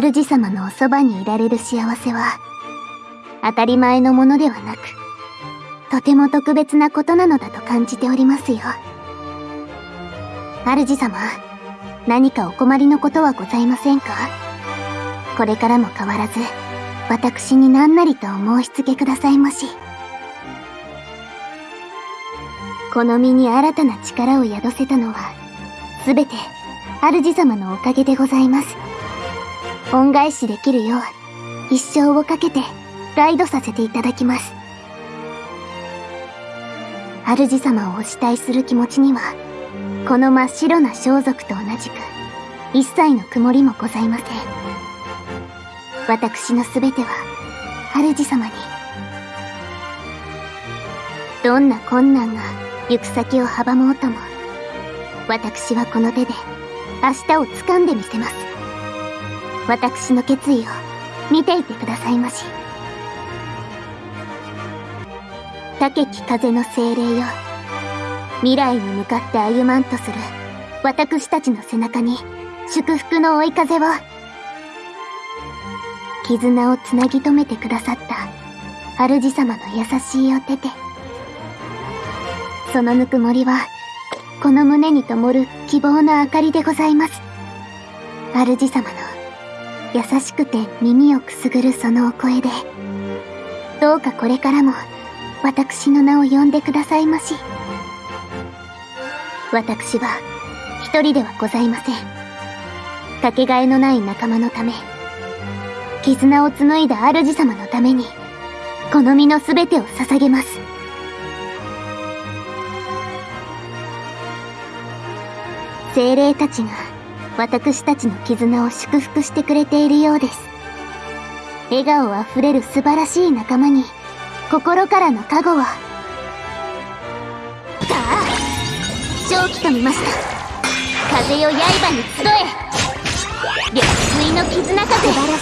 主様のおそばにいられる幸せは、当たり前のものではなく、とても特別なことなのだと感じておりますよ。主様、何かお困りのことはございませんか？これからも変わらず、私に何なりとお申し付けくださいまし。この身に新たな力を宿せたのは、すべて、主様のおかげでございます。恩返しできるよう、一生をかけて、ガイドさせていただきます。主様をお慕いする気持ちには、この真っ白な装束と同じく、一切の曇りもございません。私のすべては、主様に。どんな困難が行く先を阻もうとも、私はこの手で明日を掴んでみせます。私の決意を見ていてくださいまし。高き風の精霊よ。未来に向かって歩まんとする私たちの背中に祝福の追い風を。絆をつなぎ止めてくださった主様の優しいお手で。そのぬくもりは、この胸に灯る希望の明かりでございます。主様の優しくて耳をくすぐるそのお声で、どうかこれからも私の名を呼んでくださいまし。私は一人ではございません。かけがえのない仲間のため、絆を紡いだ主様のために、この身の全てを捧げます。精霊たちが私たちの絆を祝福してくれているようです。笑顔あふれる素晴らしい仲間に心からの加護を。さあ、正気と見ました。風よ刃に集え緑水の絆風素晴ら